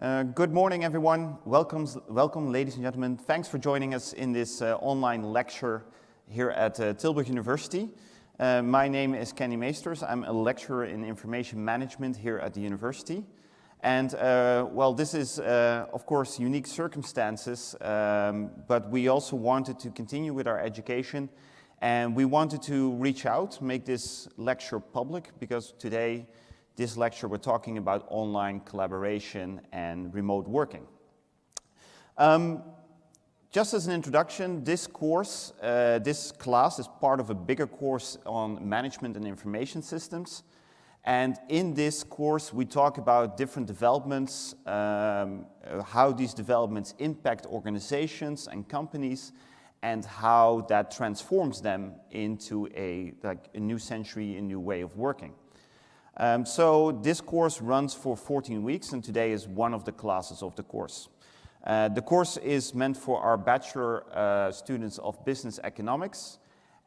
Uh, good morning, everyone. Welcome, welcome, ladies and gentlemen. Thanks for joining us in this uh, online lecture here at uh, Tilburg University. Uh, my name is Kenny Meesters. I'm a lecturer in information management here at the university. And, uh, well, this is, uh, of course, unique circumstances, um, but we also wanted to continue with our education and we wanted to reach out, make this lecture public, because today this lecture, we're talking about online collaboration and remote working. Um, just as an introduction, this course, uh, this class is part of a bigger course on management and information systems. And in this course, we talk about different developments, um, how these developments impact organizations and companies, and how that transforms them into a, like, a new century, a new way of working. Um, so this course runs for 14 weeks and today is one of the classes of the course. Uh, the course is meant for our bachelor uh, students of business economics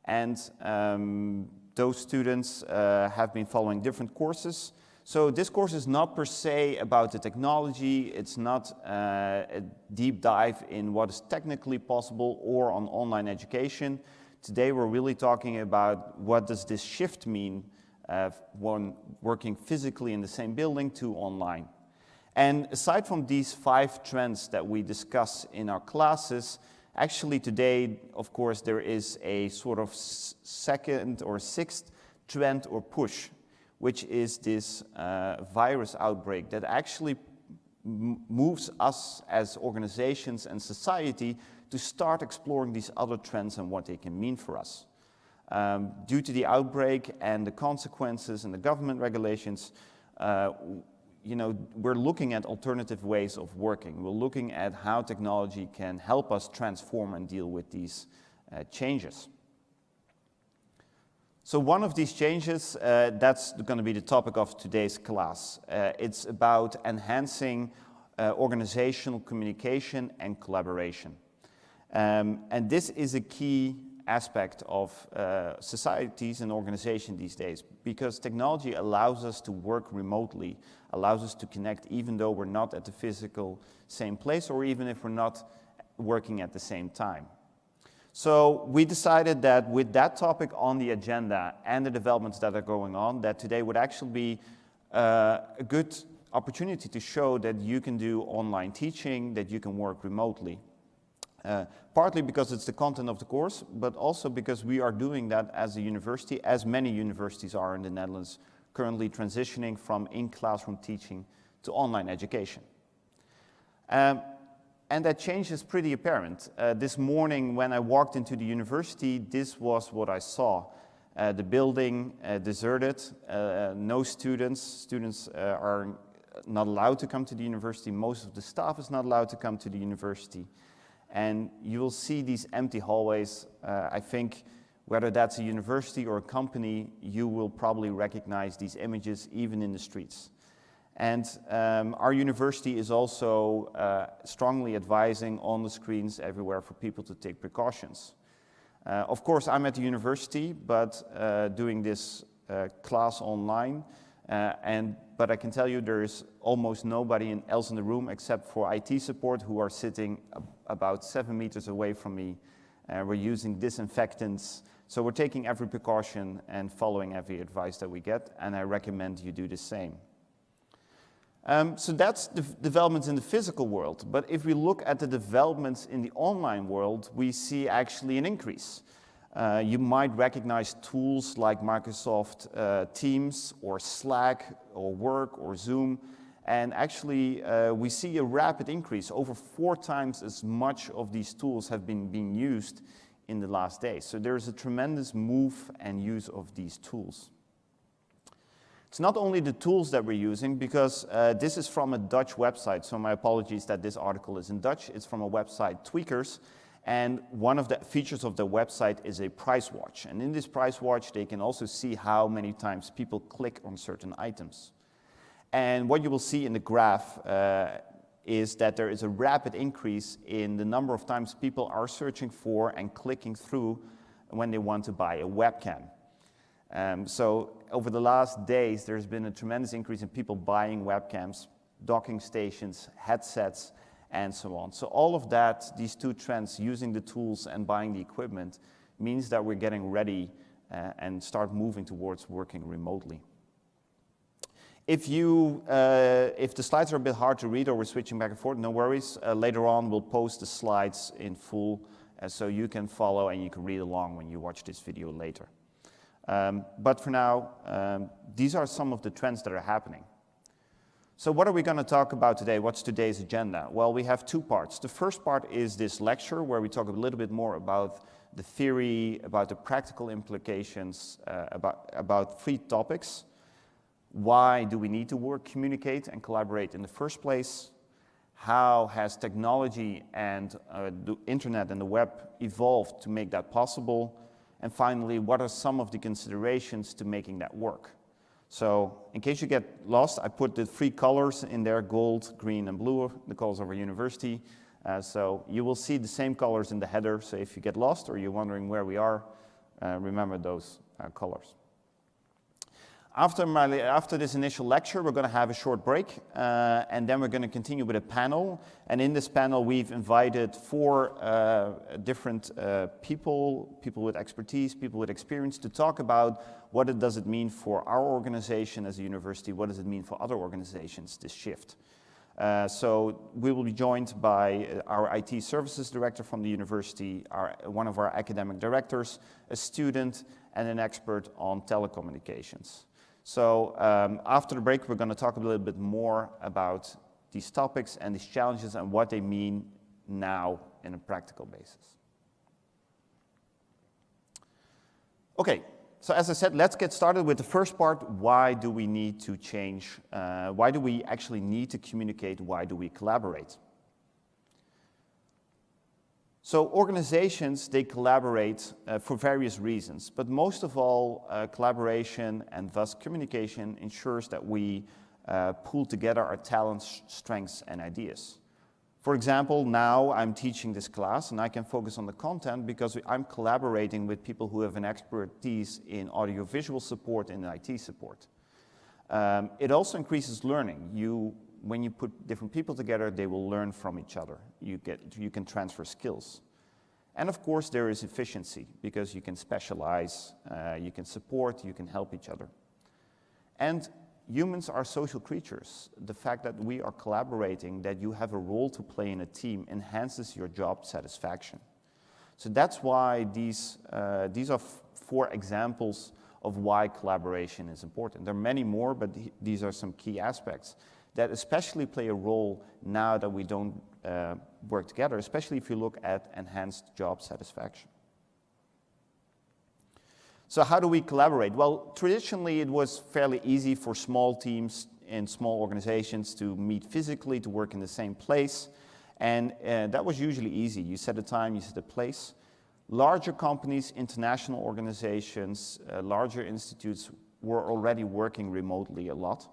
and um, those students uh, have been following different courses. So this course is not per se about the technology, it's not uh, a deep dive in what is technically possible or on online education. Today we're really talking about what does this shift mean uh, one working physically in the same building to online. And aside from these five trends that we discuss in our classes, actually today, of course, there is a sort of second or sixth trend or push, which is this uh, virus outbreak that actually moves us as organizations and society to start exploring these other trends and what they can mean for us. Um, due to the outbreak and the consequences and the government regulations, uh, you know, we're looking at alternative ways of working. We're looking at how technology can help us transform and deal with these uh, changes. So one of these changes, uh, that's going to be the topic of today's class. Uh, it's about enhancing uh, organizational communication and collaboration. Um, and this is a key aspect of uh, societies and organizations these days because technology allows us to work remotely, allows us to connect even though we're not at the physical same place or even if we're not working at the same time. So we decided that with that topic on the agenda and the developments that are going on, that today would actually be uh, a good opportunity to show that you can do online teaching, that you can work remotely. Uh, partly because it's the content of the course, but also because we are doing that as a university, as many universities are in the Netherlands, currently transitioning from in-classroom teaching to online education. Um, and that change is pretty apparent. Uh, this morning when I walked into the university, this was what I saw. Uh, the building uh, deserted, uh, no students, students are not allowed to come to the university, most of the staff is not allowed to come to the university. And you will see these empty hallways. Uh, I think whether that's a university or a company, you will probably recognize these images even in the streets. And um, our university is also uh, strongly advising on the screens everywhere for people to take precautions. Uh, of course, I'm at the university, but uh, doing this uh, class online, uh, and, but I can tell you there is almost nobody else in the room except for IT support who are sitting about seven meters away from me. Uh, we're using disinfectants. So we're taking every precaution and following every advice that we get, and I recommend you do the same. Um, so that's the developments in the physical world. But if we look at the developments in the online world, we see actually an increase. Uh, you might recognize tools like Microsoft uh, Teams or Slack or Work or Zoom. And actually, uh, we see a rapid increase. Over four times as much of these tools have been being used in the last days. So there's a tremendous move and use of these tools. It's not only the tools that we're using, because uh, this is from a Dutch website, so my apologies that this article is in Dutch. It's from a website, Tweakers, and one of the features of the website is a price watch. And in this price watch, they can also see how many times people click on certain items. And what you will see in the graph uh, is that there is a rapid increase in the number of times people are searching for and clicking through when they want to buy a webcam. Um, so over the last days, there's been a tremendous increase in people buying webcams docking stations, headsets, and so on. So all of that, these two trends, using the tools and buying the equipment, means that we're getting ready uh, and start moving towards working remotely. If, you, uh, if the slides are a bit hard to read or we're switching back and forth, no worries. Uh, later on, we'll post the slides in full uh, so you can follow and you can read along when you watch this video later. Um, but for now, um, these are some of the trends that are happening. So what are we going to talk about today? What's today's agenda? Well, we have two parts. The first part is this lecture where we talk a little bit more about the theory, about the practical implications, uh, about, about three topics. Why do we need to work, communicate, and collaborate in the first place? How has technology and uh, the internet and the web evolved to make that possible? And finally, what are some of the considerations to making that work? So in case you get lost, I put the three colors in there, gold, green, and blue, the colors of our university. Uh, so you will see the same colors in the header. So if you get lost or you're wondering where we are, uh, remember those uh, colors. After, my, after this initial lecture, we're going to have a short break, uh, and then we're going to continue with a panel. And in this panel, we've invited four uh, different uh, people, people with expertise, people with experience, to talk about what it does it mean for our organization as a university, what does it mean for other organizations, this shift. Uh, so we will be joined by our IT services director from the university, our, one of our academic directors, a student, and an expert on telecommunications. So um, after the break, we're going to talk a little bit more about these topics and these challenges and what they mean now in a practical basis. Okay, so as I said, let's get started with the first part. Why do we need to change? Uh, why do we actually need to communicate? Why do we collaborate? So organizations, they collaborate uh, for various reasons, but most of all, uh, collaboration and thus communication ensures that we uh, pool together our talents, strengths, and ideas. For example, now I'm teaching this class and I can focus on the content because I'm collaborating with people who have an expertise in audiovisual support and IT support. Um, it also increases learning. You when you put different people together, they will learn from each other. You, get, you can transfer skills. And of course, there is efficiency because you can specialize, uh, you can support, you can help each other. And humans are social creatures. The fact that we are collaborating, that you have a role to play in a team enhances your job satisfaction. So that's why these, uh, these are four examples of why collaboration is important. There are many more, but these are some key aspects that especially play a role now that we don't uh, work together, especially if you look at enhanced job satisfaction. So how do we collaborate? Well, traditionally it was fairly easy for small teams and small organizations to meet physically, to work in the same place. And uh, that was usually easy. You set a time, you set a place. Larger companies, international organizations, uh, larger institutes were already working remotely a lot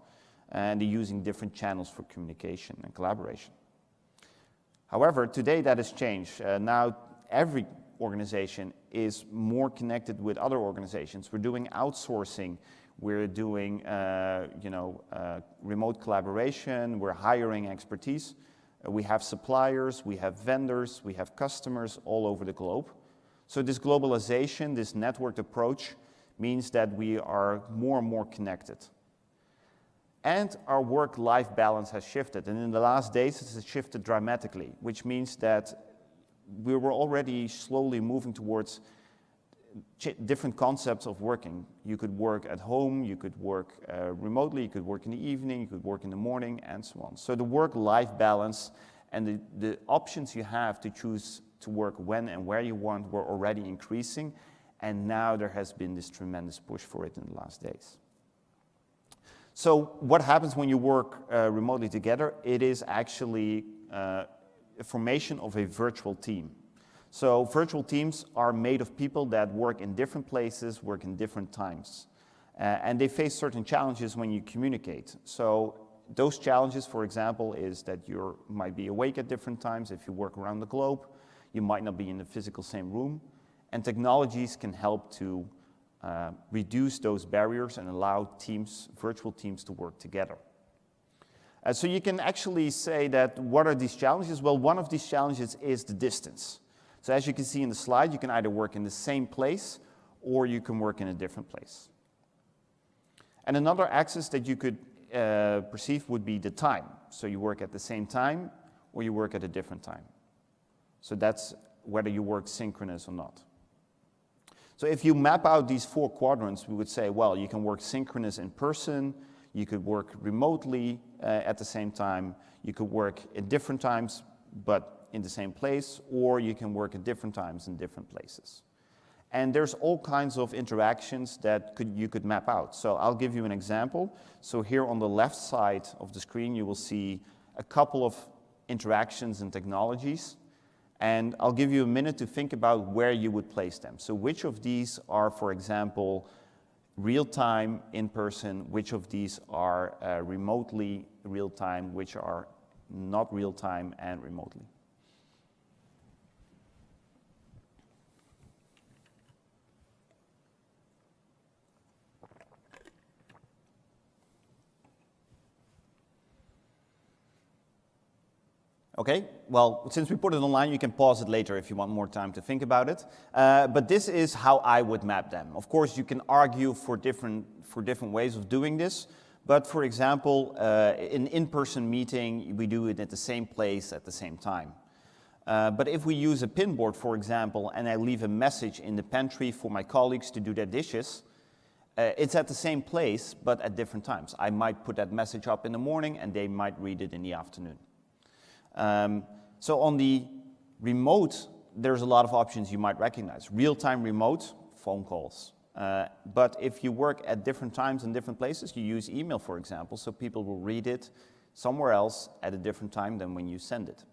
and using different channels for communication and collaboration. However, today that has changed. Uh, now every organization is more connected with other organizations. We're doing outsourcing, we're doing uh, you know, uh, remote collaboration, we're hiring expertise. Uh, we have suppliers, we have vendors, we have customers all over the globe. So this globalization, this networked approach, means that we are more and more connected. And our work-life balance has shifted. And in the last days, it has shifted dramatically, which means that we were already slowly moving towards different concepts of working. You could work at home, you could work uh, remotely, you could work in the evening, you could work in the morning, and so on. So the work-life balance and the, the options you have to choose to work when and where you want were already increasing, and now there has been this tremendous push for it in the last days. So what happens when you work uh, remotely together? It is actually uh, a formation of a virtual team. So virtual teams are made of people that work in different places, work in different times. Uh, and they face certain challenges when you communicate. So those challenges, for example, is that you might be awake at different times. If you work around the globe, you might not be in the physical same room. And technologies can help to uh, reduce those barriers and allow teams, virtual teams to work together. Uh, so you can actually say that what are these challenges? Well, one of these challenges is the distance. So as you can see in the slide, you can either work in the same place or you can work in a different place. And another axis that you could uh, perceive would be the time. So you work at the same time or you work at a different time. So that's whether you work synchronous or not. So if you map out these four quadrants, we would say, well, you can work synchronous in person, you could work remotely uh, at the same time, you could work at different times, but in the same place, or you can work at different times in different places. And there's all kinds of interactions that could, you could map out. So I'll give you an example. So here on the left side of the screen, you will see a couple of interactions and technologies. And I'll give you a minute to think about where you would place them. So which of these are, for example, real-time, in-person, which of these are uh, remotely real-time, which are not real-time and remotely. Okay, well, since we put it online, you can pause it later if you want more time to think about it. Uh, but this is how I would map them. Of course, you can argue for different, for different ways of doing this. But for example, uh, in in-person meeting, we do it at the same place at the same time. Uh, but if we use a pinboard, for example, and I leave a message in the pantry for my colleagues to do their dishes, uh, it's at the same place, but at different times. I might put that message up in the morning and they might read it in the afternoon. Um, so on the remote, there's a lot of options you might recognize. Real-time remote, phone calls. Uh, but if you work at different times in different places, you use email, for example, so people will read it somewhere else at a different time than when you send it.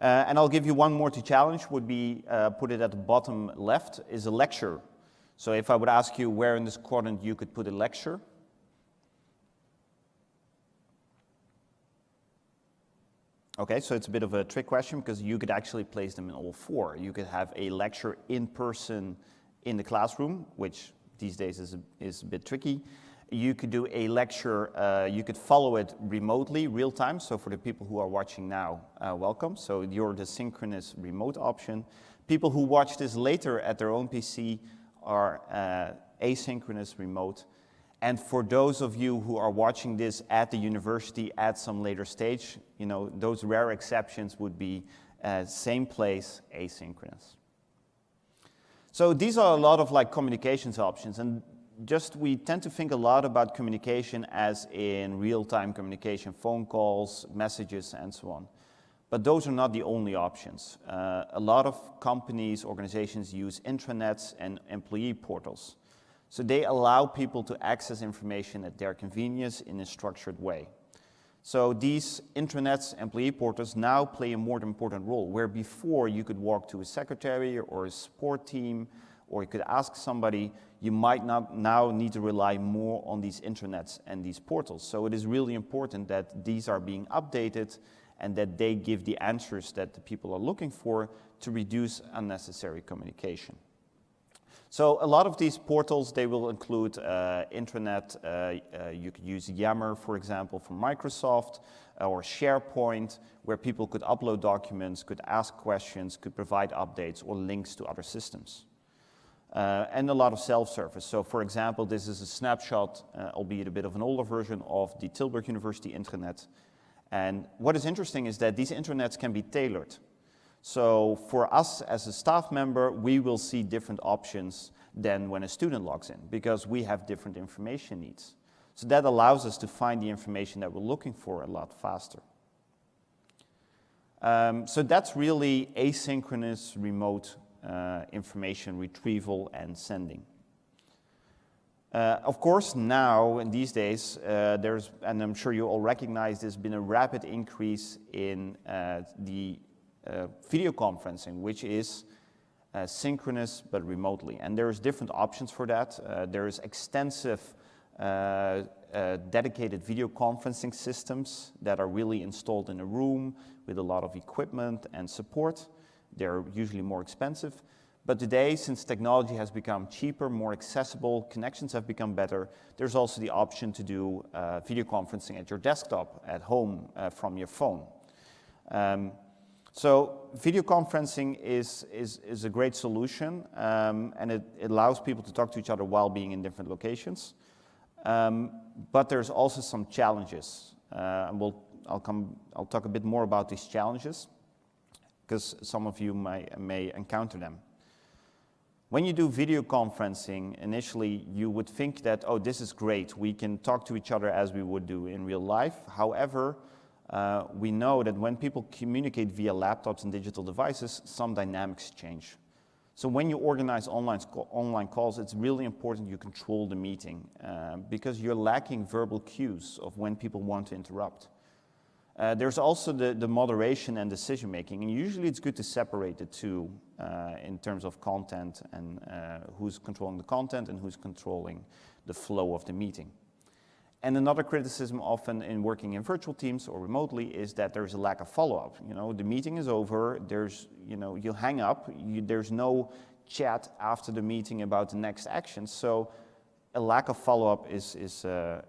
Uh, and I'll give you one more to challenge, would be, uh, put it at the bottom left, is a lecture. So if I would ask you where in this quadrant you could put a lecture, Okay, so it's a bit of a trick question because you could actually place them in all four. You could have a lecture in person in the classroom, which these days is a, is a bit tricky. You could do a lecture, uh, you could follow it remotely, real time. So for the people who are watching now, uh, welcome. So you're the synchronous remote option. People who watch this later at their own PC are uh, asynchronous remote. And for those of you who are watching this at the university at some later stage, you know, those rare exceptions would be uh, same place, asynchronous. So these are a lot of like communications options and just we tend to think a lot about communication as in real-time communication, phone calls, messages, and so on. But those are not the only options. Uh, a lot of companies, organizations use intranets and employee portals. So they allow people to access information at their convenience in a structured way. So these intranets, employee portals now play a more important role, where before you could walk to a secretary or a support team, or you could ask somebody, you might not now need to rely more on these intranets and these portals. So it is really important that these are being updated and that they give the answers that the people are looking for to reduce unnecessary communication. So a lot of these portals, they will include uh, intranet. Uh, uh, you could use Yammer, for example, from Microsoft, uh, or SharePoint, where people could upload documents, could ask questions, could provide updates or links to other systems. Uh, and a lot of self-service. So for example, this is a snapshot, uh, albeit a bit of an older version of the Tilburg University intranet. And what is interesting is that these intranets can be tailored. So for us as a staff member, we will see different options than when a student logs in because we have different information needs. So that allows us to find the information that we're looking for a lot faster. Um, so that's really asynchronous remote uh, information retrieval and sending. Uh, of course, now, in these days, uh, there's, and I'm sure you all recognize, there's been a rapid increase in uh, the uh, video conferencing, which is uh, synchronous but remotely. And there's different options for that. Uh, there is extensive uh, uh, dedicated video conferencing systems that are really installed in a room with a lot of equipment and support. They're usually more expensive. But today, since technology has become cheaper, more accessible, connections have become better, there's also the option to do uh, video conferencing at your desktop, at home, uh, from your phone. Um, so video conferencing is, is, is a great solution, um, and it, it, allows people to talk to each other while being in different locations. Um, but there's also some challenges, uh, and we'll, I'll, come, I'll talk a bit more about these challenges, because some of you may, may encounter them. When you do video conferencing, initially you would think that, oh, this is great, we can talk to each other as we would do in real life. However, uh, we know that when people communicate via laptops and digital devices, some dynamics change. So when you organize online, online calls, it's really important you control the meeting uh, because you're lacking verbal cues of when people want to interrupt. Uh, there's also the, the moderation and decision making, and usually it's good to separate the two uh, in terms of content and uh, who's controlling the content and who's controlling the flow of the meeting. And another criticism often in working in virtual teams or remotely is that there's a lack of follow-up. You know, the meeting is over, there's, you know, you hang up, you, there's no chat after the meeting about the next action. So a lack of follow-up is, is uh,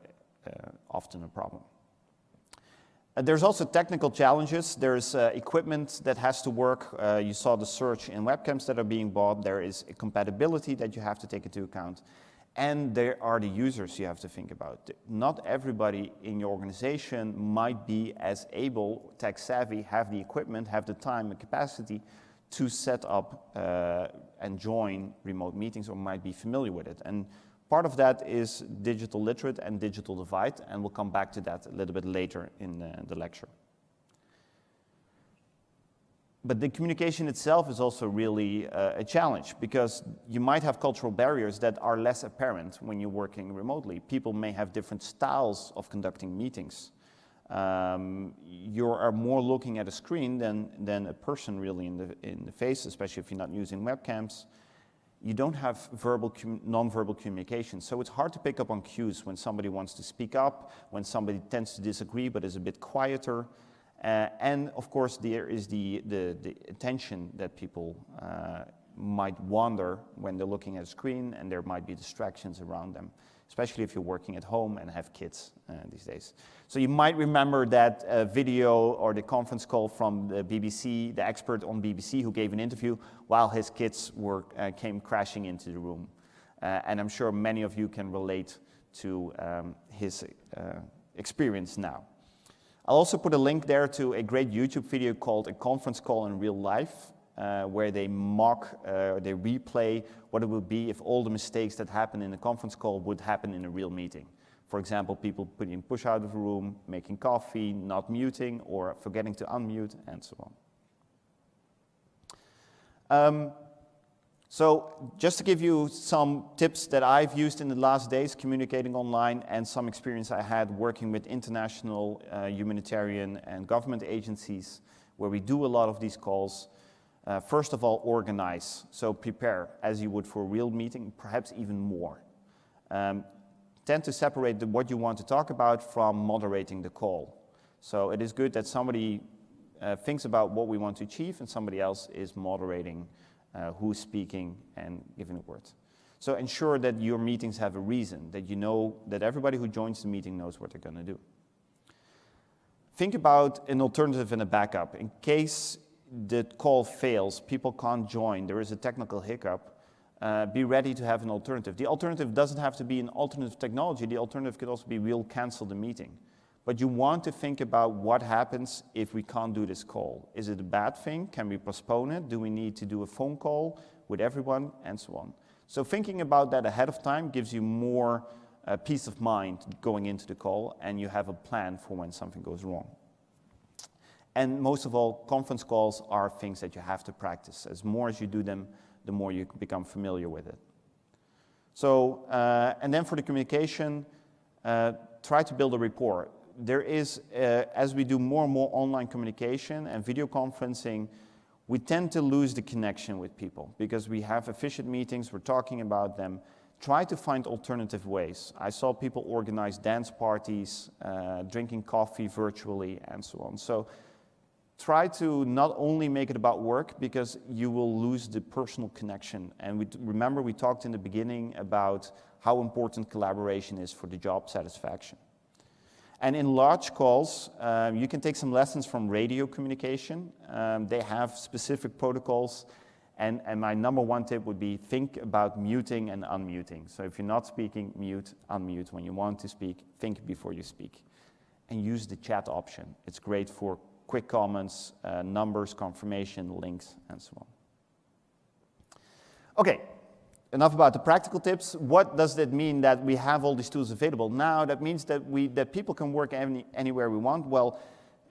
uh, often a problem. Uh, there's also technical challenges. There's uh, equipment that has to work. Uh, you saw the search in webcams that are being bought. There is a compatibility that you have to take into account. And there are the users you have to think about. Not everybody in your organization might be as able, tech savvy, have the equipment, have the time and capacity to set up uh, and join remote meetings or might be familiar with it. And Part of that is digital literate and digital divide, and we'll come back to that a little bit later in the, the lecture. But the communication itself is also really uh, a challenge because you might have cultural barriers that are less apparent when you're working remotely. People may have different styles of conducting meetings. Um, you are more looking at a screen than, than a person really in the, in the face, especially if you're not using webcams you don't have verbal, non-verbal communication. So it's hard to pick up on cues when somebody wants to speak up, when somebody tends to disagree but is a bit quieter. Uh, and of course, there is the, the, the attention that people uh, might wander when they're looking at a screen and there might be distractions around them especially if you're working at home and have kids uh, these days. So you might remember that uh, video or the conference call from the BBC, the expert on BBC who gave an interview while his kids were, uh, came crashing into the room. Uh, and I'm sure many of you can relate to um, his uh, experience now. I'll also put a link there to a great YouTube video called A Conference Call in Real Life, uh, where they mock, uh, they replay what it would be if all the mistakes that happen in a conference call would happen in a real meeting. For example, people putting push out of the room, making coffee, not muting, or forgetting to unmute, and so on. Um, so just to give you some tips that I've used in the last days communicating online and some experience I had working with international uh, humanitarian and government agencies where we do a lot of these calls. Uh, first of all, organize. So prepare as you would for a real meeting, perhaps even more. Um, tend to separate the, what you want to talk about from moderating the call. So it is good that somebody uh, thinks about what we want to achieve and somebody else is moderating who's speaking and giving the words. So ensure that your meetings have a reason, that you know that everybody who joins the meeting knows what they're going to do. Think about an alternative and a backup. In case the call fails, people can't join, there is a technical hiccup, uh, be ready to have an alternative. The alternative doesn't have to be an alternative technology, the alternative could also be we'll cancel the meeting. But you want to think about what happens if we can't do this call. Is it a bad thing? Can we postpone it? Do we need to do a phone call with everyone? And so on. So thinking about that ahead of time gives you more uh, peace of mind going into the call and you have a plan for when something goes wrong. And most of all, conference calls are things that you have to practice. As more as you do them, the more you become familiar with it. So, uh, and then for the communication, uh, try to build a rapport. There is, uh, as we do more and more online communication and video conferencing, we tend to lose the connection with people because we have efficient meetings, we're talking about them. Try to find alternative ways. I saw people organize dance parties, uh, drinking coffee virtually, and so on. So try to not only make it about work because you will lose the personal connection. And we, remember we talked in the beginning about how important collaboration is for the job satisfaction. And in large calls, um, you can take some lessons from radio communication. Um, they have specific protocols. And, and my number one tip would be think about muting and unmuting. So if you're not speaking, mute, unmute. When you want to speak, think before you speak. And use the chat option. It's great for quick comments, uh, numbers, confirmation, links, and so on. Okay, enough about the practical tips. What does that mean that we have all these tools available? Now, that means that, we, that people can work any, anywhere we want. Well,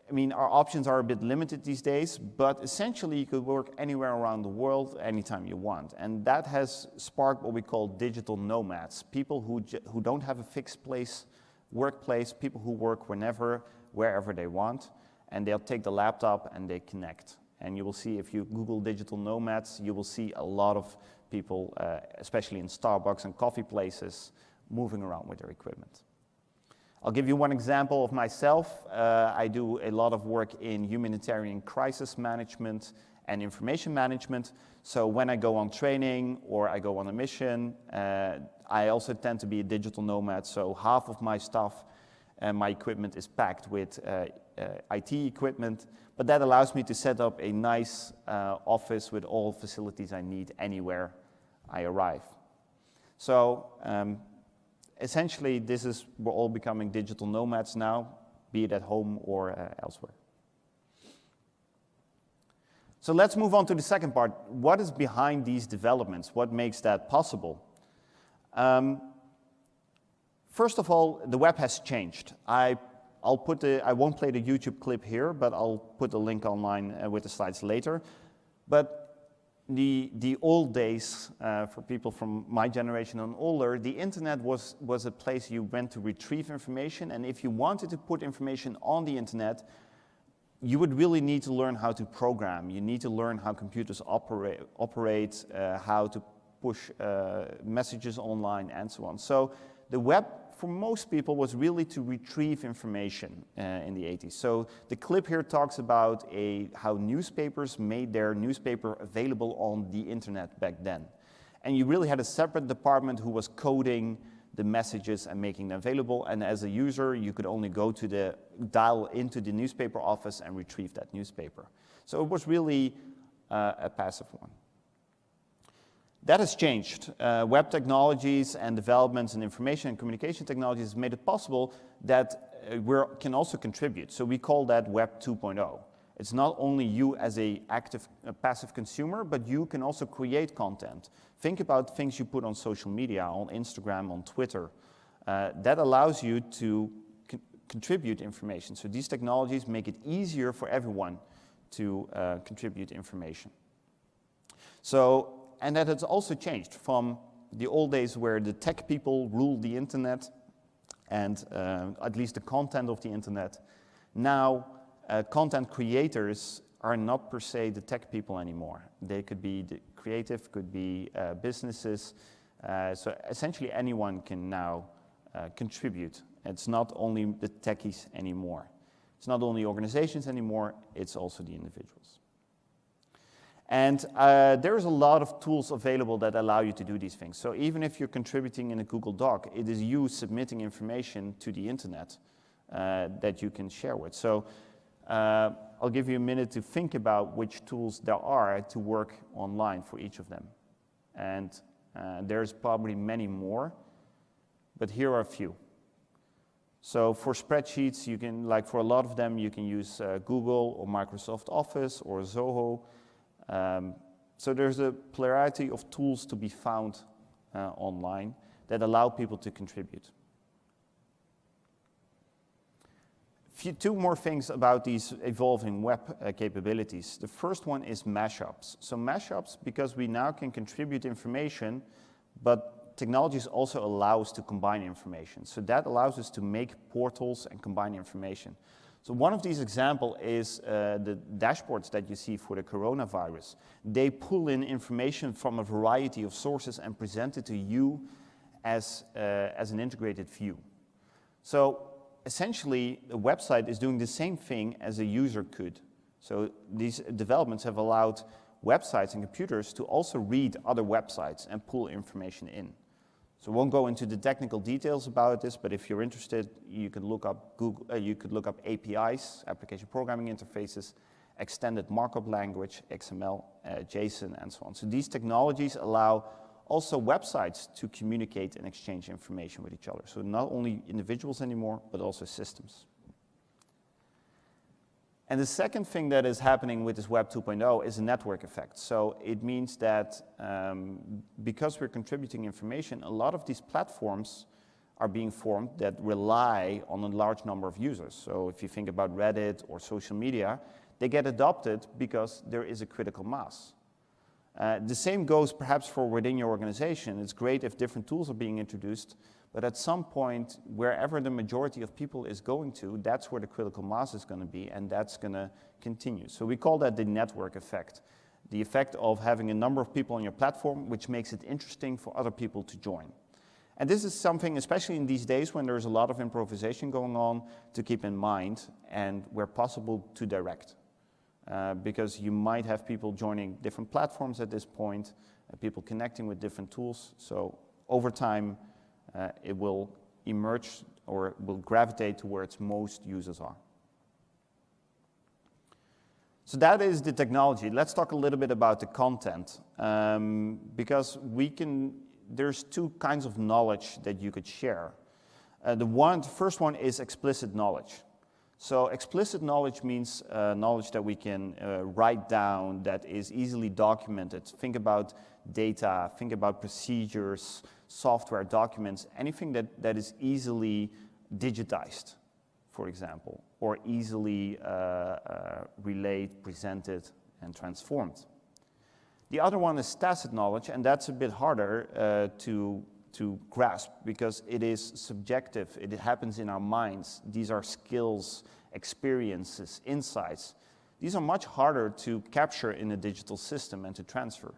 I mean, our options are a bit limited these days, but essentially you could work anywhere around the world anytime you want. And that has sparked what we call digital nomads, people who, who don't have a fixed place, workplace, people who work whenever, wherever they want, and they'll take the laptop and they connect. And you will see if you Google digital nomads, you will see a lot of people, uh, especially in Starbucks and coffee places, moving around with their equipment. I'll give you one example of myself. Uh, I do a lot of work in humanitarian crisis management and information management. So when I go on training or I go on a mission, uh, I also tend to be a digital nomad. So half of my stuff and my equipment is packed with uh, uh IT equipment, but that allows me to set up a nice uh, office with all facilities I need anywhere I arrive. So um, essentially, this is, we're all becoming digital nomads now, be it at home or uh, elsewhere. So let's move on to the second part. What is behind these developments? What makes that possible? Um, first of all, the web has changed. I, I'll put the, I won't play the YouTube clip here, but I'll put the link online uh, with the slides later. But the, the old days, uh, for people from my generation and older, the internet was, was a place you went to retrieve information. And if you wanted to put information on the internet, you would really need to learn how to program. You need to learn how computers operate, operate uh, how to push uh, messages online, and so on. So the web for most people was really to retrieve information uh, in the 80s. So the clip here talks about a, how newspapers made their newspaper available on the internet back then. And you really had a separate department who was coding the messages and making them available. And as a user, you could only go to the dial into the newspaper office and retrieve that newspaper. So it was really uh, a passive one. That has changed. Uh, web technologies and developments in information and communication technologies have made it possible that uh, we can also contribute. So we call that Web 2.0. It's not only you as a active, a passive consumer, but you can also create content. Think about things you put on social media, on Instagram, on Twitter. Uh, that allows you to con contribute information. So these technologies make it easier for everyone to uh, contribute information. So and that has also changed from the old days where the tech people ruled the internet and uh, at least the content of the internet. Now, uh, content creators are not per se the tech people anymore. They could be the creative, could be uh, businesses. Uh, so essentially anyone can now uh, contribute. It's not only the techies anymore. It's not only organizations anymore, it's also the individuals. And uh, there's a lot of tools available that allow you to do these things. So even if you're contributing in a Google Doc, it is you submitting information to the internet uh, that you can share with. So uh, I'll give you a minute to think about which tools there are to work online for each of them. And uh, there's probably many more, but here are a few. So for spreadsheets, you can, like for a lot of them, you can use uh, Google or Microsoft Office or Zoho. Um, so there's a plurality of tools to be found uh, online that allow people to contribute. Few, two more things about these evolving web uh, capabilities. The first one is mashups. So mashups, because we now can contribute information, but technologies also allow us to combine information. So that allows us to make portals and combine information. So one of these examples is uh, the dashboards that you see for the coronavirus. They pull in information from a variety of sources and present it to you as, uh, as an integrated view. So essentially, the website is doing the same thing as a user could. So these developments have allowed websites and computers to also read other websites and pull information in. So won't go into the technical details about this, but if you're interested, you can look up Google, uh, you could look up APIs, application programming interfaces, extended markup language, XML, uh, JSON, and so on. So these technologies allow also websites to communicate and exchange information with each other. So not only individuals anymore, but also systems. And the second thing that is happening with this Web 2.0 is a network effect. So it means that um, because we're contributing information, a lot of these platforms are being formed that rely on a large number of users. So if you think about Reddit or social media, they get adopted because there is a critical mass. Uh, the same goes perhaps for within your organization. It's great if different tools are being introduced, but at some point, wherever the majority of people is going to, that's where the critical mass is going to be, and that's going to continue. So we call that the network effect. The effect of having a number of people on your platform, which makes it interesting for other people to join. And this is something, especially in these days when there's a lot of improvisation going on, to keep in mind and where possible to direct. Uh, because you might have people joining different platforms at this point, uh, people connecting with different tools. So over time, uh, it will emerge or will gravitate to where its most users are. So that is the technology. Let's talk a little bit about the content. Um, because we can, there's two kinds of knowledge that you could share. Uh, the one, the first one is explicit knowledge. So explicit knowledge means uh, knowledge that we can uh, write down that is easily documented. Think about data, think about procedures, software, documents, anything that, that is easily digitized, for example, or easily uh, uh relayed, presented, and transformed. The other one is tacit knowledge, and that's a bit harder uh, to to grasp because it is subjective. It happens in our minds. These are skills, experiences, insights. These are much harder to capture in a digital system and to transfer.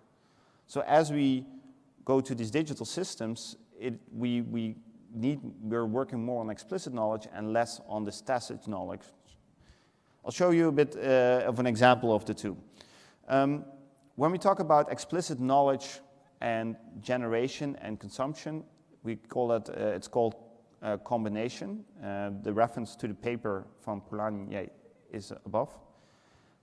So as we go to these digital systems, it, we, we need, we're working more on explicit knowledge and less on this tacit knowledge. I'll show you a bit uh, of an example of the two. Um, when we talk about explicit knowledge and generation and consumption. We call it, uh, it's called uh, combination. Uh, the reference to the paper from Polanyi is above.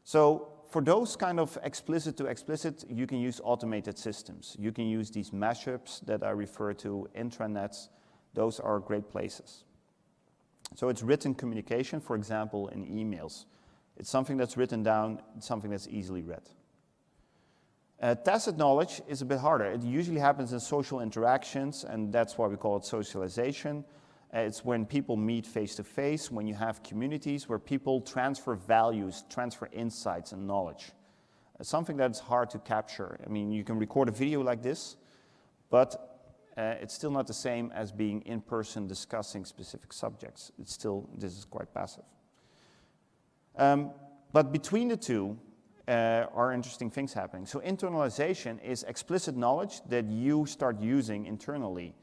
So for those kind of explicit to explicit, you can use automated systems. You can use these mashups that I refer to, intranets. Those are great places. So it's written communication, for example, in emails. It's something that's written down, something that's easily read. Uh, tacit knowledge is a bit harder. It usually happens in social interactions, and that's why we call it socialization. It's when people meet face to face, when you have communities where people transfer values, transfer insights and knowledge. Uh, something that's hard to capture. I mean, you can record a video like this, but uh, it's still not the same as being in person discussing specific subjects. It's still, this is quite passive. Um, but between the two, uh, are interesting things happening. So internalization is explicit knowledge that you start using internally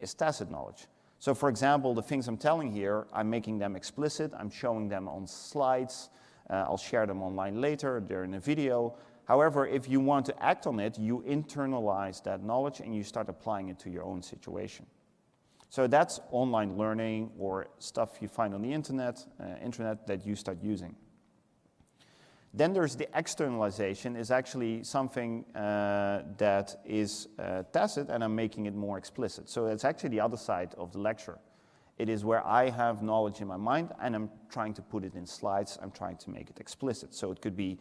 is tacit knowledge. So for example, the things I'm telling here, I'm making them explicit, I'm showing them on slides, uh, I'll share them online later, they're in a video. However, if you want to act on it, you internalize that knowledge and you start applying it to your own situation. So that's online learning or stuff you find on the internet, uh, internet that you start using. Then there's the externalization is actually something uh, that is uh, tacit and I'm making it more explicit. So it's actually the other side of the lecture. It is where I have knowledge in my mind and I'm trying to put it in slides, I'm trying to make it explicit. So it could be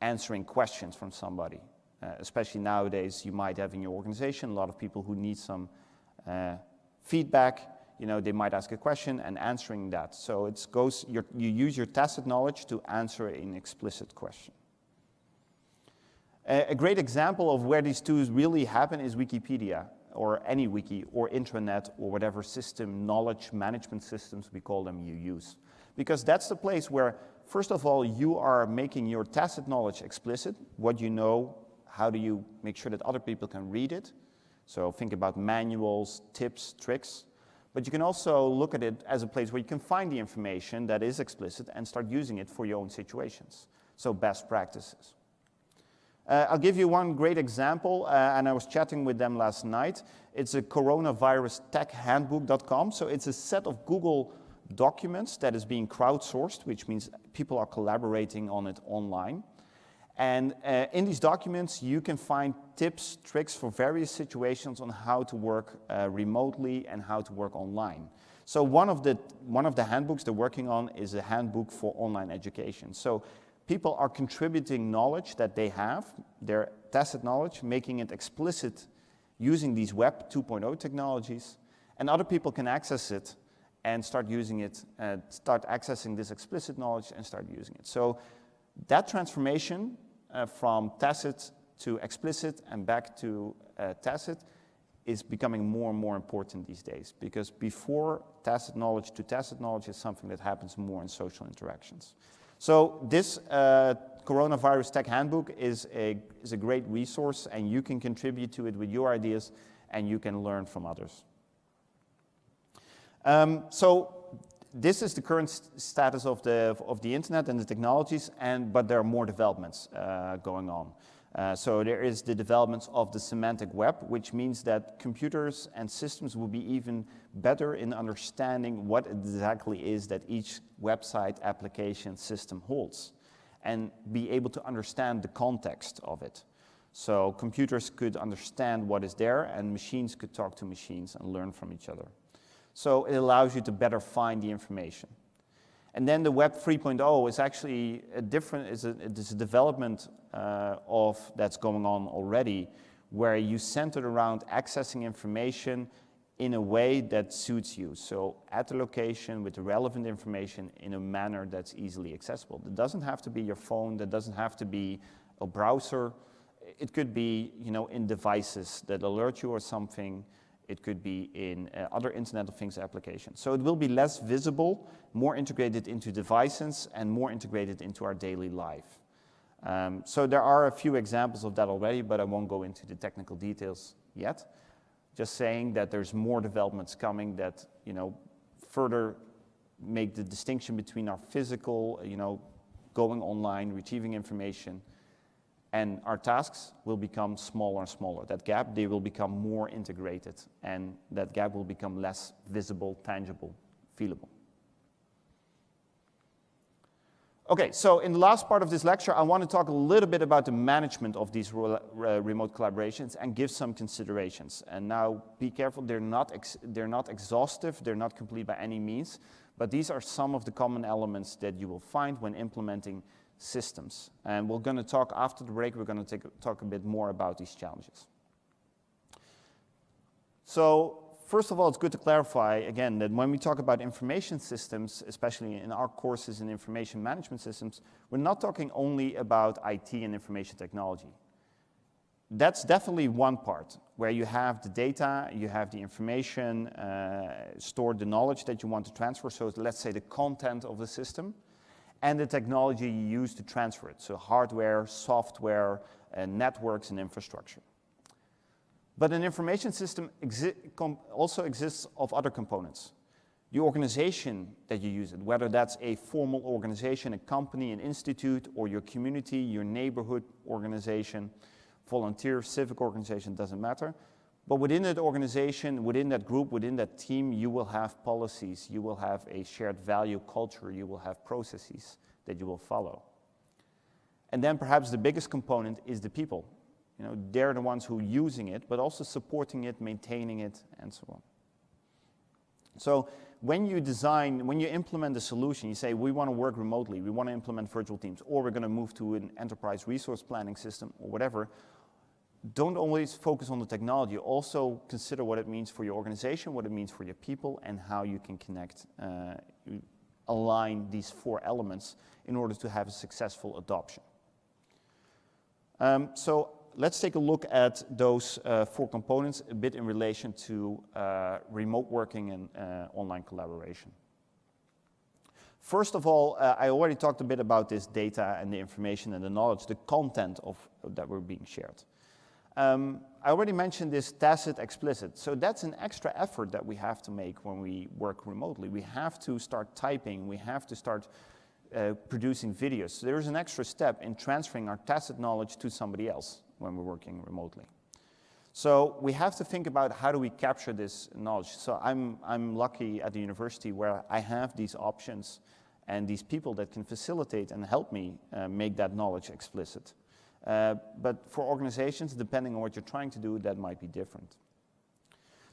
answering questions from somebody. Uh, especially nowadays, you might have in your organization a lot of people who need some uh, feedback you know, they might ask a question and answering that. So it goes, you use your tacit knowledge to answer an explicit question. A, a great example of where these two really happen is Wikipedia or any wiki or intranet or whatever system, knowledge management systems we call them you use. Because that's the place where, first of all, you are making your tacit knowledge explicit, what you know, how do you make sure that other people can read it. So think about manuals, tips, tricks. But you can also look at it as a place where you can find the information that is explicit and start using it for your own situations. so best practices. Uh, I'll give you one great example, uh, and I was chatting with them last night. It's a coronavirus tech handbook.com. So it's a set of Google documents that is being crowdsourced, which means people are collaborating on it online. And uh, in these documents, you can find tips, tricks for various situations on how to work uh, remotely and how to work online. So one of, the, one of the handbooks they're working on is a handbook for online education. So people are contributing knowledge that they have, their tacit knowledge, making it explicit using these Web 2.0 technologies, and other people can access it and start using it, uh, start accessing this explicit knowledge and start using it. So that transformation uh, from tacit to explicit and back to uh, tacit is becoming more and more important these days because before tacit knowledge to tacit knowledge is something that happens more in social interactions. So this uh, Coronavirus Tech Handbook is a, is a great resource and you can contribute to it with your ideas and you can learn from others. Um, so this is the current st status of the, of the internet and the technologies, and, but there are more developments uh, going on. Uh, so there is the developments of the semantic web, which means that computers and systems will be even better in understanding what exactly is that each website application system holds and be able to understand the context of it. So computers could understand what is there and machines could talk to machines and learn from each other. So it allows you to better find the information. And then the Web 3.0 is actually a different, is a, it's a development uh, of that's going on already, where you center around accessing information in a way that suits you. So at the location with the relevant information in a manner that's easily accessible. It doesn't have to be your phone, that doesn't have to be a browser. It could be, you know, in devices that alert you or something. It could be in uh, other Internet of Things applications. So it will be less visible, more integrated into devices, and more integrated into our daily life. Um, so there are a few examples of that already, but I won't go into the technical details yet. Just saying that there's more developments coming that, you know, further make the distinction between our physical, you know, going online, retrieving information, and our tasks will become smaller and smaller. That gap, they will become more integrated, and that gap will become less visible, tangible, feelable. Okay, so in the last part of this lecture, I want to talk a little bit about the management of these re remote collaborations and give some considerations. And now, be careful, they're not, they're not exhaustive, they're not complete by any means, but these are some of the common elements that you will find when implementing systems. And we're going to talk after the break, we're going to talk a bit more about these challenges. So first of all, it's good to clarify again that when we talk about information systems, especially in our courses in information management systems, we're not talking only about IT and information technology. That's definitely one part where you have the data, you have the information, uh, stored the knowledge that you want to transfer. So let's say the content of the system and the technology you use to transfer it, so hardware, software, uh, networks, and infrastructure. But an information system exi also exists of other components. The organization that you use it, whether that's a formal organization, a company, an institute, or your community, your neighborhood organization, volunteer, civic organization, doesn't matter. But within that organization, within that group, within that team, you will have policies, you will have a shared value culture, you will have processes that you will follow. And then perhaps the biggest component is the people. You know, they're the ones who are using it, but also supporting it, maintaining it, and so on. So when you design, when you implement a solution, you say, we want to work remotely, we want to implement virtual teams, or we're going to move to an enterprise resource planning system, or whatever, don't always focus on the technology. Also consider what it means for your organization, what it means for your people, and how you can connect, uh, align these four elements in order to have a successful adoption. Um, so let's take a look at those uh, four components a bit in relation to uh, remote working and uh, online collaboration. First of all, uh, I already talked a bit about this data and the information and the knowledge, the content of, that were being shared. Um, I already mentioned this tacit explicit. So that's an extra effort that we have to make when we work remotely. We have to start typing. We have to start uh, producing videos. So there's an extra step in transferring our tacit knowledge to somebody else when we're working remotely. So we have to think about how do we capture this knowledge. So I'm, I'm lucky at the university where I have these options and these people that can facilitate and help me uh, make that knowledge explicit. Uh, but for organizations, depending on what you're trying to do, that might be different.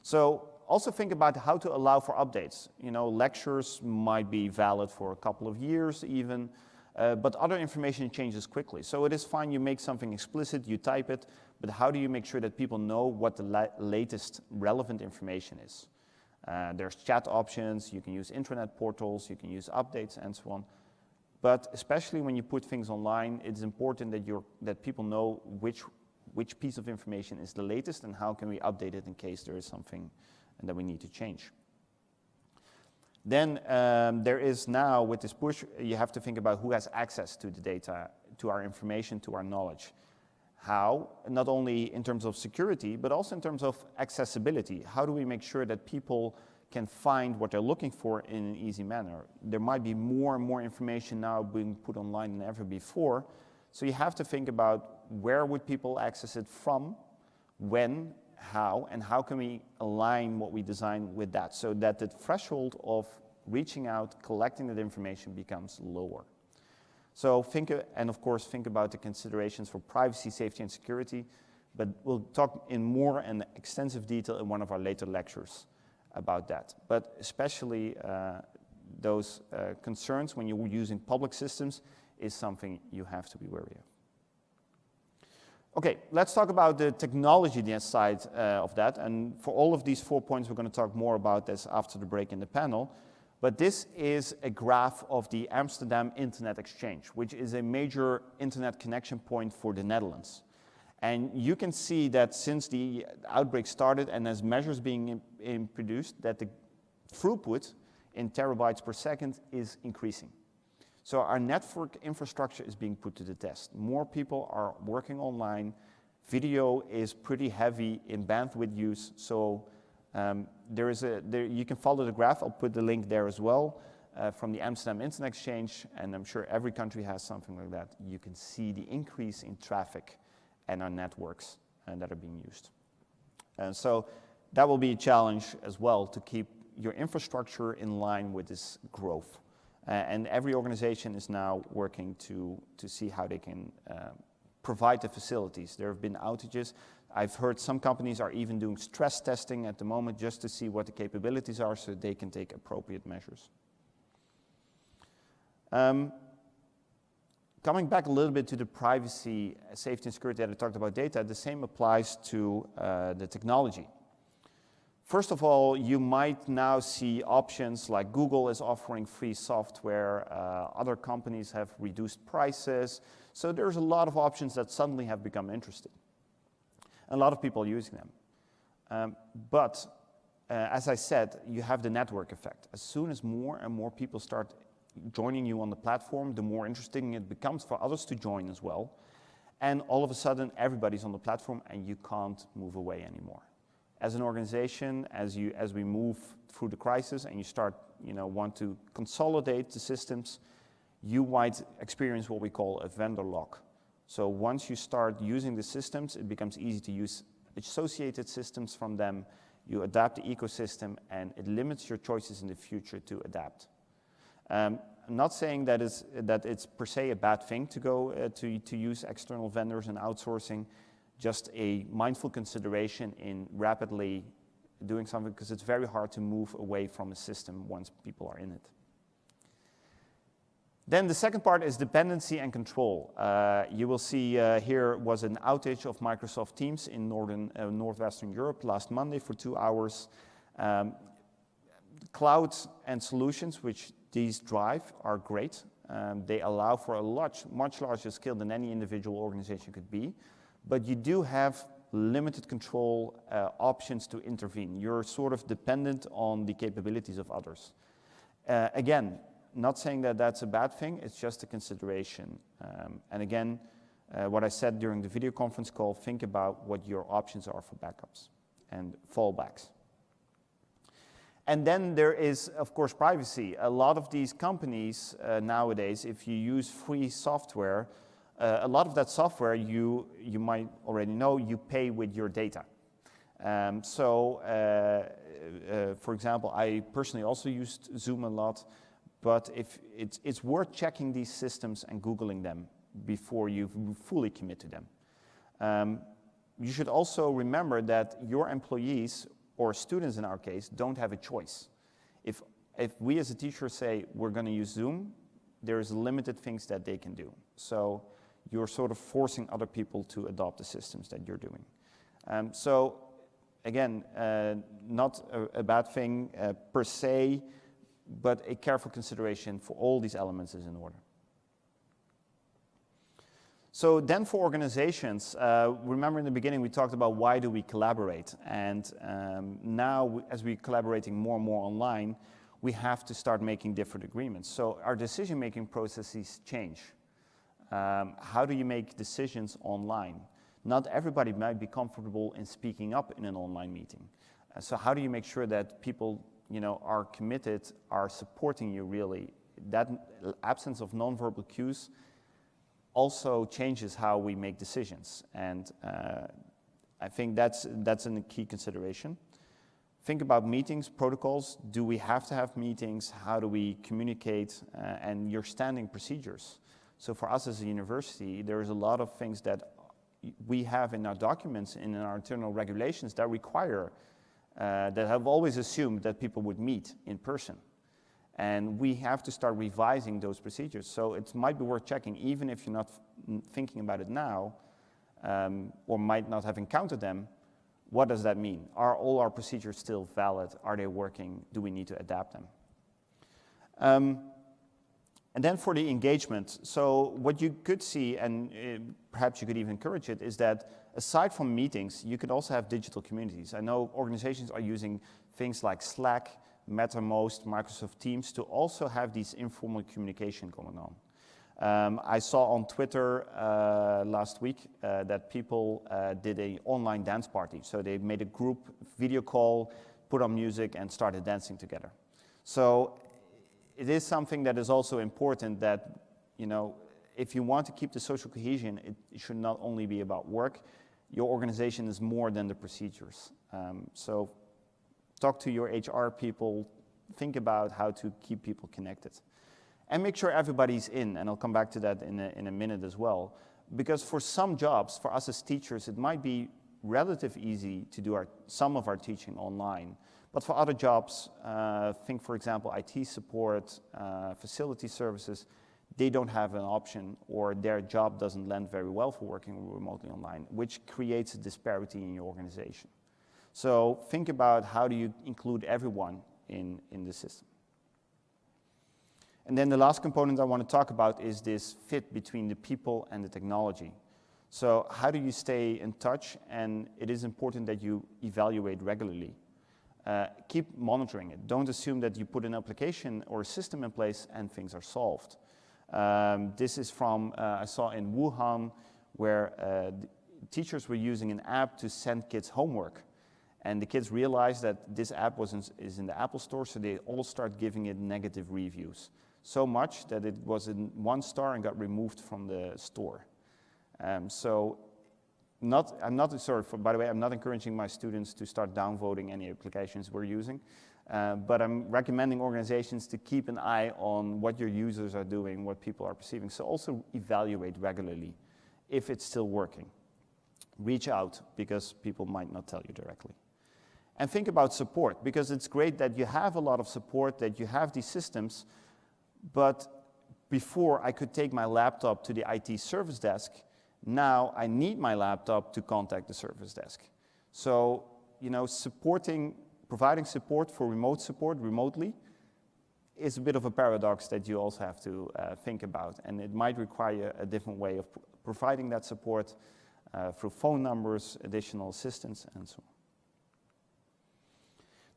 So also think about how to allow for updates. You know, lectures might be valid for a couple of years even, uh, but other information changes quickly. So it is fine you make something explicit, you type it, but how do you make sure that people know what the la latest relevant information is? Uh, there's chat options, you can use intranet portals, you can use updates and so on. But especially when you put things online, it's important that, you're, that people know which, which piece of information is the latest and how can we update it in case there is something that we need to change. Then um, there is now, with this push, you have to think about who has access to the data, to our information, to our knowledge. How, not only in terms of security, but also in terms of accessibility. How do we make sure that people can find what they're looking for in an easy manner? There might be more and more information now being put online than ever before. So you have to think about where would people access it from, when, how, and how can we align what we design with that so that the threshold of reaching out, collecting that information becomes lower. So think, and of course, think about the considerations for privacy, safety, and security, but we'll talk in more and extensive detail in one of our later lectures about that. But especially uh, those uh, concerns when you're using public systems is something you have to be wary of. Okay, let's talk about the technology side uh, of that. And for all of these four points, we're going to talk more about this after the break in the panel. But this is a graph of the Amsterdam Internet Exchange, which is a major internet connection point for the Netherlands. And you can see that since the outbreak started and as measures being in, in produced, that the throughput in terabytes per second is increasing. So our network infrastructure is being put to the test. More people are working online. Video is pretty heavy in bandwidth use, so um, there is a, there, you can follow the graph. I'll put the link there as well uh, from the Amsterdam Internet Exchange, and I'm sure every country has something like that. You can see the increase in traffic and our networks uh, that are being used. And so that will be a challenge as well to keep your infrastructure in line with this growth. Uh, and every organization is now working to, to see how they can uh, provide the facilities. There have been outages. I've heard some companies are even doing stress testing at the moment just to see what the capabilities are so they can take appropriate measures. Um, coming back a little bit to the privacy, safety and security that I talked about data, the same applies to uh, the technology. First of all, you might now see options like Google is offering free software, uh, other companies have reduced prices. So there's a lot of options that suddenly have become interesting. A lot of people are using them. Um, but uh, as I said, you have the network effect. As soon as more and more people start joining you on the platform, the more interesting it becomes for others to join as well. And all of a sudden, everybody's on the platform and you can't move away anymore as an organization, as, you, as we move through the crisis and you start, you know, want to consolidate the systems, you might experience what we call a vendor lock. So once you start using the systems, it becomes easy to use associated systems from them. You adapt the ecosystem and it limits your choices in the future to adapt. Um, I'm not saying that, is, that it's per se a bad thing to go uh, to, to use external vendors and outsourcing just a mindful consideration in rapidly doing something because it's very hard to move away from a system once people are in it. Then the second part is dependency and control. Uh, you will see uh, here was an outage of Microsoft Teams in northern, uh, northwestern Europe last Monday for two hours. Um, clouds and solutions which these drive are great. Um, they allow for a much, much larger scale than any individual organization could be but you do have limited control uh, options to intervene. You're sort of dependent on the capabilities of others. Uh, again, not saying that that's a bad thing, it's just a consideration. Um, and again, uh, what I said during the video conference call, think about what your options are for backups and fallbacks. And then there is, of course, privacy. A lot of these companies uh, nowadays, if you use free software, uh, a lot of that software you, you might already know, you pay with your data. Um, so, uh, uh, for example, I personally also used Zoom a lot, but if it's, it's worth checking these systems and Googling them before you fully commit to them. Um, you should also remember that your employees or students in our case, don't have a choice. If, if we as a teacher say we're going to use Zoom, there's limited things that they can do. So you're sort of forcing other people to adopt the systems that you're doing. Um, so again, uh, not a, a, bad thing uh, per se, but a careful consideration for all these elements is in order. So then for organizations, uh, remember in the beginning we talked about why do we collaborate? And um, now as we're collaborating more and more online, we have to start making different agreements. So our decision-making processes change. Um, how do you make decisions online? Not everybody might be comfortable in speaking up in an online meeting. Uh, so how do you make sure that people you know, are committed, are supporting you really? That absence of nonverbal cues also changes how we make decisions. And uh, I think that's, that's a key consideration. Think about meetings, protocols. Do we have to have meetings? How do we communicate? Uh, and your standing procedures. So for us as a university, there's a lot of things that we have in our documents and in our internal regulations that require, uh, that have always assumed that people would meet in person. And we have to start revising those procedures. So it might be worth checking, even if you're not thinking about it now, um, or might not have encountered them, what does that mean? Are all our procedures still valid? Are they working? Do we need to adapt them? Um, and then for the engagement, so what you could see, and uh, perhaps you could even encourage it, is that aside from meetings, you could also have digital communities. I know organizations are using things like Slack, Mattermost, Microsoft Teams to also have these informal communication going on. Um, I saw on Twitter uh, last week uh, that people uh, did an online dance party. So they made a group video call, put on music, and started dancing together. So it is something that is also important that, you know, if you want to keep the social cohesion, it, it should not only be about work. Your organization is more than the procedures. Um, so talk to your HR people, think about how to keep people connected. And make sure everybody's in, and I'll come back to that in a, in a minute as well. Because for some jobs, for us as teachers, it might be relatively easy to do our, some of our teaching online. But for other jobs, uh, think for example IT support, uh, facility services, they don't have an option or their job doesn't lend very well for working remotely online, which creates a disparity in your organization. So think about how do you include everyone in, in the system. And then the last component I want to talk about is this fit between the people and the technology. So how do you stay in touch? And it is important that you evaluate regularly. Uh, keep monitoring it. Don't assume that you put an application or a system in place and things are solved. Um, this is from, uh, I saw in Wuhan, where uh, teachers were using an app to send kids homework. And the kids realized that this app was in, is in the Apple Store, so they all start giving it negative reviews. So much that it was in one star and got removed from the store. Um, so not, I'm not, sorry, for, by the way, I'm not encouraging my students to start downvoting any applications we're using, uh, but I'm recommending organizations to keep an eye on what your users are doing, what people are perceiving. So also evaluate regularly if it's still working. Reach out because people might not tell you directly. And think about support, because it's great that you have a lot of support, that you have these systems, but before I could take my laptop to the IT service desk, now I need my laptop to contact the service desk. So, you know, supporting, providing support for remote support remotely is a bit of a paradox that you also have to uh, think about. And it might require a different way of providing that support uh, through phone numbers, additional assistance, and so on.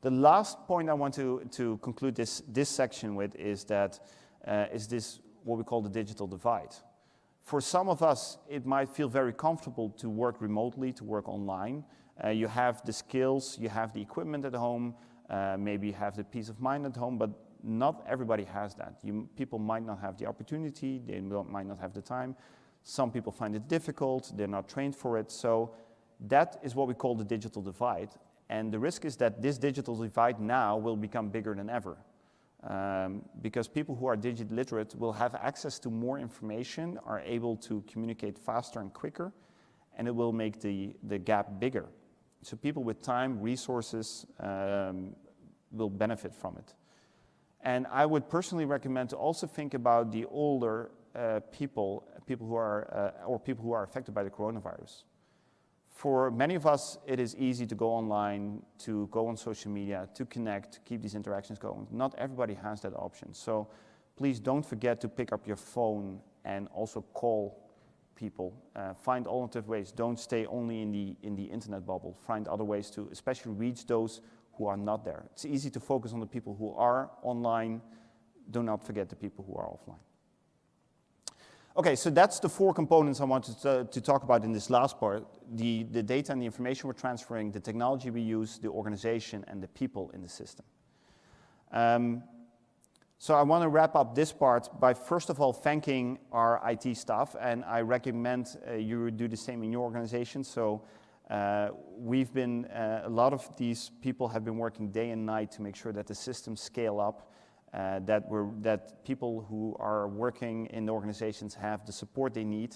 The last point I want to, to conclude this, this section with is that uh, is this what we call the digital divide. For some of us, it might feel very comfortable to work remotely, to work online. Uh, you have the skills, you have the equipment at home, uh, maybe have the peace of mind at home, but not everybody has that. You, people might not have the opportunity, they might not have the time. Some people find it difficult, they're not trained for it. So that is what we call the digital divide. And the risk is that this digital divide now will become bigger than ever. Um, because people who are digitally literate will have access to more information, are able to communicate faster and quicker, and it will make the, the gap bigger. So people with time, resources, um, will benefit from it. And I would personally recommend to also think about the older uh, people, people who are, uh, or people who are affected by the coronavirus. For many of us, it is easy to go online, to go on social media, to connect, to keep these interactions going. Not everybody has that option. So please don't forget to pick up your phone and also call people. Uh, find alternative ways. Don't stay only in the, in the internet bubble. Find other ways to especially reach those who are not there. It's easy to focus on the people who are online. Do not forget the people who are offline. Okay, so that's the four components I wanted to, to, talk about in this last part. The, the data and the information we're transferring, the technology we use, the organization, and the people in the system. Um, so I want to wrap up this part by first of all thanking our IT staff, and I recommend uh, you do the same in your organization. So uh, we've been, uh, a lot of these people have been working day and night to make sure that the systems scale up uh, that, we're, that people who are working in organizations have the support they need.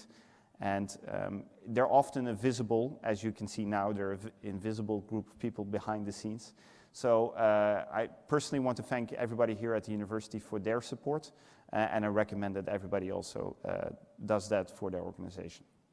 And um, they're often invisible, as you can see now, they're an invisible group of people behind the scenes. So uh, I personally want to thank everybody here at the university for their support, uh, and I recommend that everybody also uh, does that for their organization.